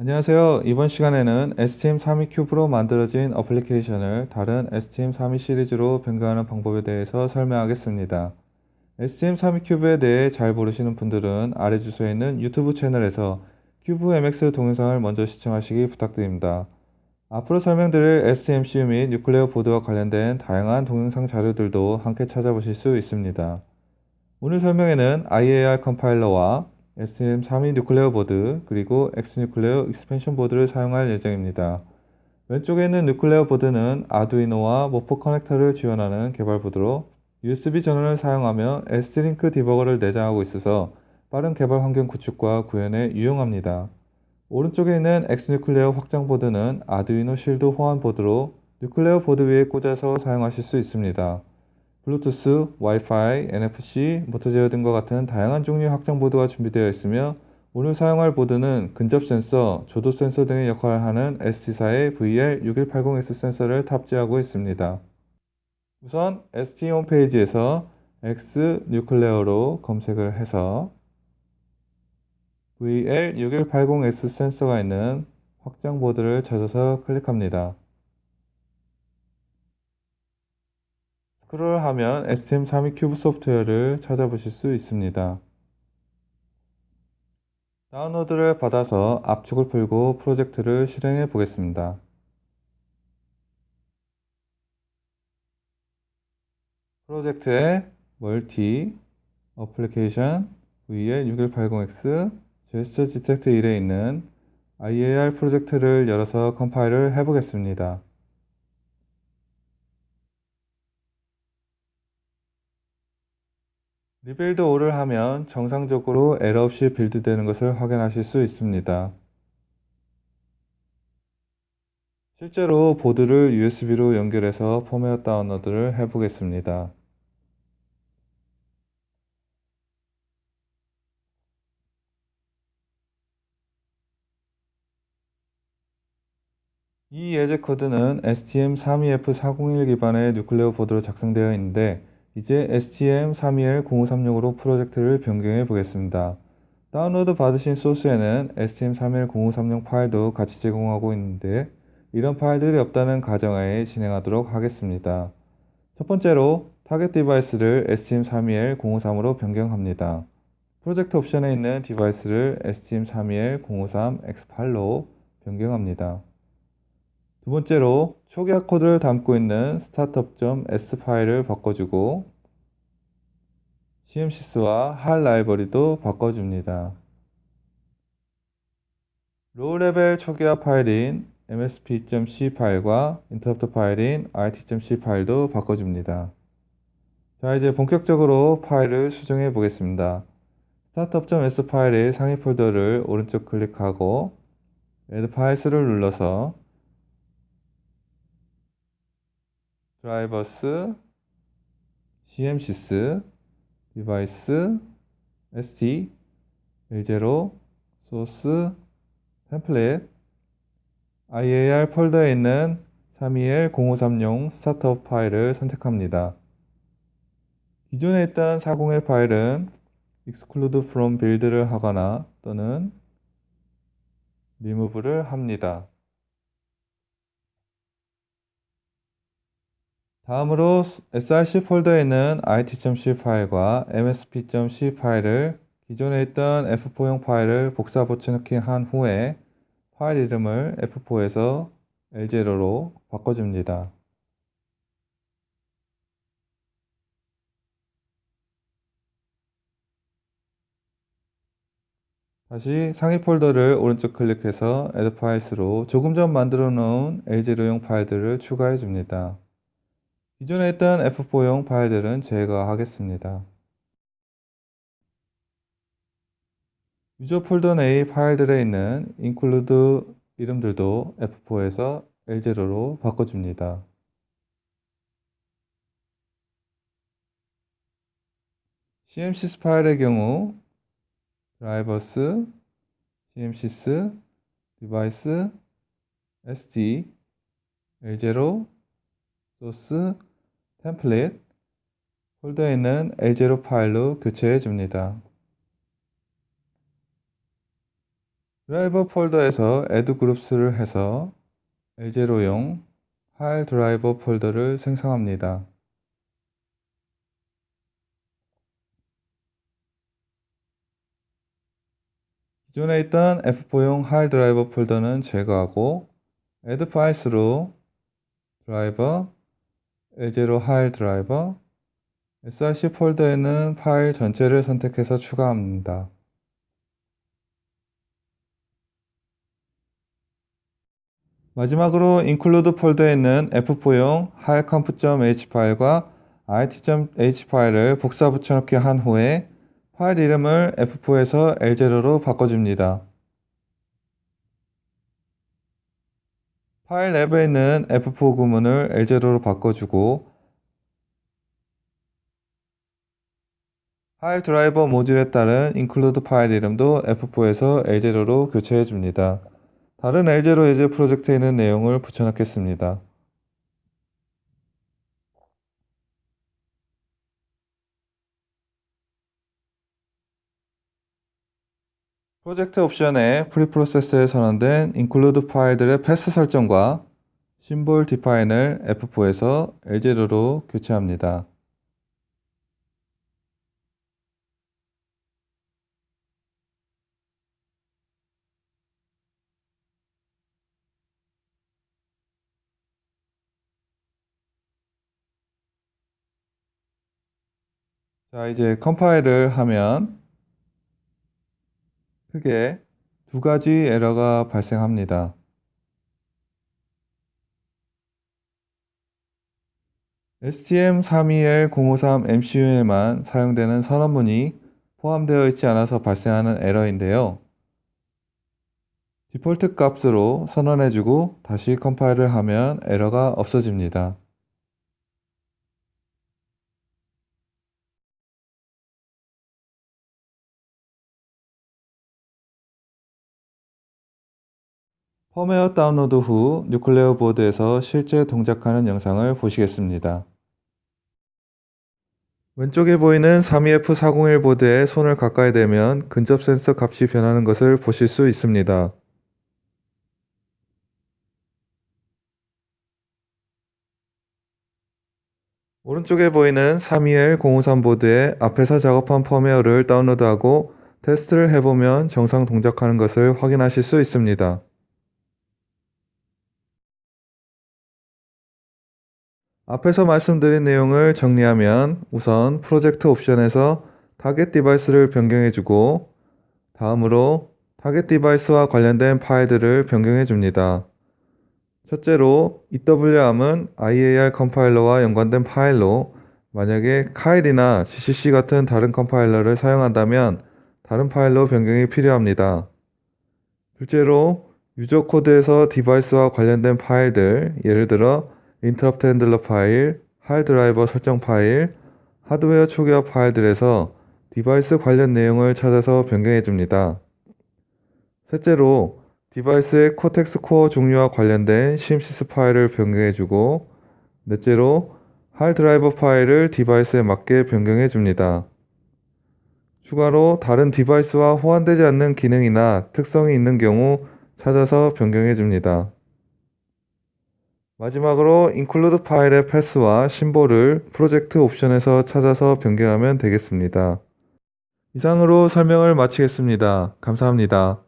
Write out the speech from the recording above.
안녕하세요. 이번 시간에는 STM32 Cube로 만들어진 어플리케이션을 다른 STM32 시리즈로 변경하는 방법에 대해서 설명하겠습니다. STM32 Cube에 대해 잘 모르시는 분들은 아래 주소에 있는 유튜브 채널에서 CubeMX 동영상을 먼저 시청하시기 부탁드립니다. 앞으로 설명드릴 ST MCU 및 Nucleo 보드와 관련된 다양한 동영상 자료들도 함께 찾아보실 수 있습니다. 오늘 설명에는 IAR 컴파일러와 STM32 Nucleo 보드 그리고 X-Nucleo expansion 보드를 사용할 예정입니다. 왼쪽에 있는 Nucleo 보드는 아두이노와 Morpho 커넥터를 지원하는 개발 보드로 USB 전원을 사용하며 ST-Link 디버거를 내장하고 있어서 빠른 개발 환경 구축과 구현에 유용합니다. 오른쪽에 있는 X-Nucleo 확장 보드는 아두이노 실드 호환 보드로 Nucleo 보드 위에 꽂아서 사용하실 수 있습니다. 블루투스, 와이파이, NFC, 모터 제어 등과 같은 다양한 종류의 확장 보드가 준비되어 있으며 오늘 사용할 보드는 근접 센서, 조도 센서 등의 역할을 하는 ST사의 VL6180S 센서를 탑재하고 있습니다. 우선 ST 홈페이지에서 X-Nucleo로 검색을 해서 VL6180S 센서가 있는 확장 보드를 찾아서 클릭합니다. 스크롤하면 STM32 Cube 소프트웨어를 찾아보실 수 있습니다. 다운로드를 받아서 압축을 풀고 프로젝트를 실행해 보겠습니다. 프로젝트에 Multi, Applications, VL6180X, Gesture Detect 1에 있는 IAR 프로젝트를 열어서 컴파일을 해보겠습니다. Rebuild All을 하면 정상적으로 에러 없이 빌드되는 것을 확인하실 수 있습니다. 실제로 보드를 USB로 연결해서 펌웨어 다운로드를 해보겠습니다. 이 예제 코드는 STM32F401 기반의 Nucleo 보드로 작성되어 있는데 이제 STM32L053으로 프로젝트를 변경해 보겠습니다. 다운로드 받으신 소스에는 STM32L053용 파일도 같이 제공하고 있는데 이런 파일들이 없다는 가정하에 진행하도록 하겠습니다. 첫 번째로 타겟 디바이스를 STM32L053으로 변경합니다. 프로젝트 옵션에 있는 디바이스를 STM32L053X8로 변경합니다. 두 번째로 초기화 코드를 담고 있는 startup.s 파일을 바꿔주고 CMSIS와 HAL 라이브러리도 바꿔줍니다. low level 초기화 파일인 msp.c 파일과 인터럽트 파일인 it.c 파일도 바꿔줍니다. 자 이제 본격적으로 파일을 수정해 보겠습니다. startup.s 파일의 상위 폴더를 오른쪽 클릭하고 add files를 눌러서 Drivers, CMSIS, Device, ST, L0, Source, Templates, IAR 폴더에 있는 32L053용 startup 파일을 선택합니다. 기존에 있던 401 파일은 exclude from build를 하거나 또는 remove를 합니다. 다음으로 src 폴더에 있는 it.c 파일과 msp.c 파일을 기존에 있던 f4용 파일을 복사 붙여넣기 한 후에 파일 이름을 f4에서 l0로 바꿔줍니다. 다시 상위 폴더를 오른쪽 클릭해서 add files로 조금 전 만들어 놓은 l0용 파일들을 추가해 줍니다. 기존에 있던 F4용 파일들은 제거하겠습니다. 유저 폴더 내의 파일들에 있는 include 이름들도 F4에서 L0로 바꿔줍니다. CMSIS 파일의 경우 drivers, CMSIS, device, ST, L0, source, Templates 폴더에 있는 L0 파일로 교체해 줍니다. 드라이버 폴더에서 add groups를 해서 L0용 파일 드라이버 폴더를 생성합니다. 기존에 있던 F4용 하일 드라이버 폴더는 제거하고 add files로 드라이버, L0 하일 드라이버, src 폴더에는 파일 전체를 선택해서 추가합니다. 마지막으로 include 폴더에 있는 f4용 hileconf.h 파일과 it.h 파일을 복사 붙여넣기 한 후에 파일 이름을 f4에서 l0로 바꿔줍니다. 파일 앱에 있는 f4 구문을 l0로 바꿔주고 파일 드라이버 모듈에 따른 include 파일 이름도 f4에서 l0로 교체해 줍니다. 다른 L0 예제 프로젝트에 있는 내용을 붙여넣겠습니다. 프로젝트 옵션에 프리프로세스에 선언된 include 파일들의 패스 설정과 심볼 디파인을 F4에서 L0로 교체합니다. 자, 이제 컴파일을 하면 크게 두 가지 에러가 발생합니다. STM32L053 MCU에만 사용되는 선언문이 포함되어 있지 않아서 발생하는 에러인데요. 디폴트 값으로 선언해주고 다시 컴파일을 하면 에러가 없어집니다. 펌웨어 다운로드 후 Nucleo 보드에서 실제 동작하는 영상을 보시겠습니다. 왼쪽에 보이는 32F401 보드에 손을 가까이 대면 근접 센서 값이 변하는 것을 보실 수 있습니다. 오른쪽에 보이는 32L053 보드에 앞에서 작업한 펌웨어를 다운로드하고 테스트를 해보면 정상 동작하는 것을 확인하실 수 있습니다. 앞에서 말씀드린 내용을 정리하면 우선 프로젝트 옵션에서 target device를 변경해주고 다음으로 target device와 관련된 파일들을 변경해 줍니다. 첫째로 EWARM은 IAR 컴파일러와 연관된 파일로 만약에 Keil이나 GCC 같은 다른 컴파일러를 사용한다면 다른 파일로 변경이 필요합니다. 둘째로 user code에서 device와 관련된 파일들, 예를 들어 interrupt handler 파일, HAL 드라이버 설정 파일, 하드웨어 초기화 파일들에서 device 관련 내용을 찾아서 변경해 줍니다. 셋째로 device의 Cortex core 종류와 관련된 CMSIS 파일을 변경해 주고 넷째로 HAL 드라이버 파일을 device에 맞게 변경해 줍니다. 추가로 다른 device와 호환되지 않는 기능이나 특성이 있는 경우 찾아서 변경해 줍니다. 마지막으로 include 파일의 path와 symbol을 프로젝트 옵션에서 찾아서 변경하면 되겠습니다. 이상으로 설명을 마치겠습니다. 감사합니다.